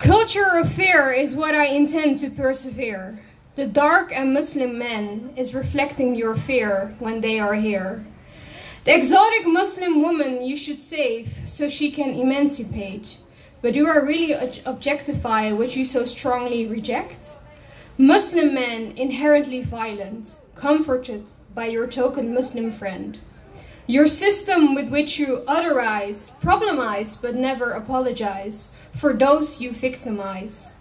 Culture of fear is what I intend to persevere. The dark and Muslim man is reflecting your fear when they are here. The exotic Muslim woman you should save so she can emancipate. But do I really objectify what you so strongly reject? Muslim men inherently violent, comforted by your token Muslim friend. Your system with which you otherize, problemize, but never apologize for those you victimize.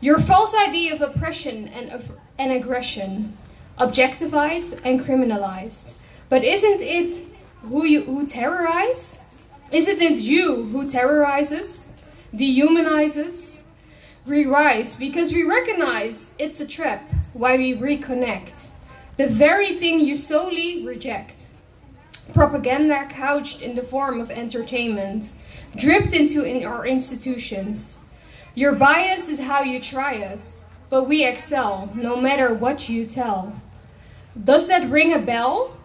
Your false idea of oppression and, of, and aggression, objectified and criminalized. But isn't it who you who terrorize? Isn't it you who terrorizes, dehumanizes? We rise because we recognize it's a trap, why we reconnect. The very thing you solely reject. Propaganda couched in the form of entertainment, dripped into in our institutions. Your bias is how you try us, but we excel no matter what you tell. Does that ring a bell?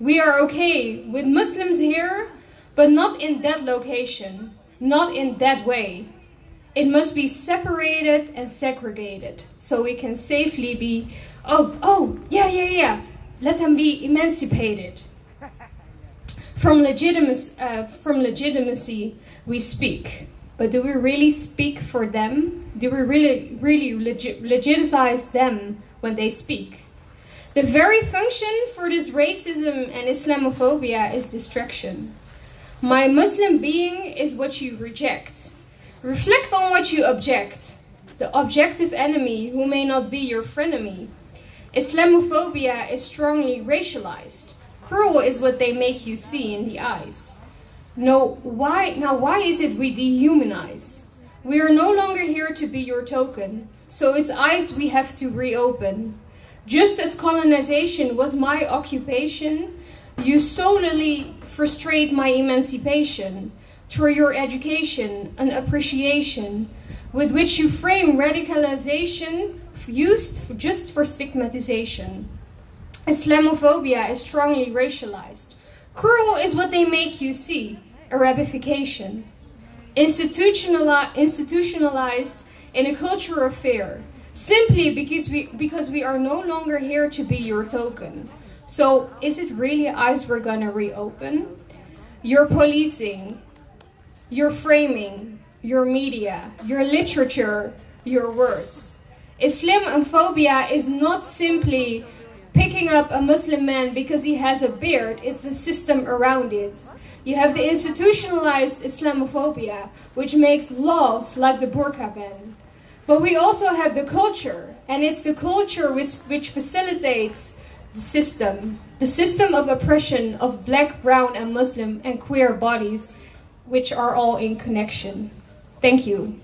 We are okay with Muslims here, but not in that location, not in that way. It must be separated and segregated so we can safely be, oh, oh, yeah, yeah, yeah, let them be emancipated. From, legitimacy, uh, from legitimacy, we speak. But do we really speak for them? Do we really, really legit legitimize them when they speak? The very function for this racism and Islamophobia is distraction. My Muslim being is what you reject. Reflect on what you object. The objective enemy who may not be your frenemy. Islamophobia is strongly racialized. Cruel is what they make you see in the eyes. No, why, now why is it we dehumanize? We are no longer here to be your token, so its eyes we have to reopen. Just as colonization was my occupation, you solely frustrate my emancipation through your education and appreciation, with which you frame radicalization used just for stigmatization. Islamophobia is strongly racialized. Cruel is what they make you see, Arabification. Institutionali institutionalized in a culture of fear, simply because we, because we are no longer here to be your token. So is it really eyes we're gonna reopen? Your policing, your framing, your media, your literature, your words. Islamophobia is not simply picking up a Muslim man because he has a beard, it's the system around it. You have the institutionalized Islamophobia, which makes laws like the burqa ban. But we also have the culture, and it's the culture which, which facilitates the system. The system of oppression of black, brown, and Muslim and queer bodies, which are all in connection. Thank you.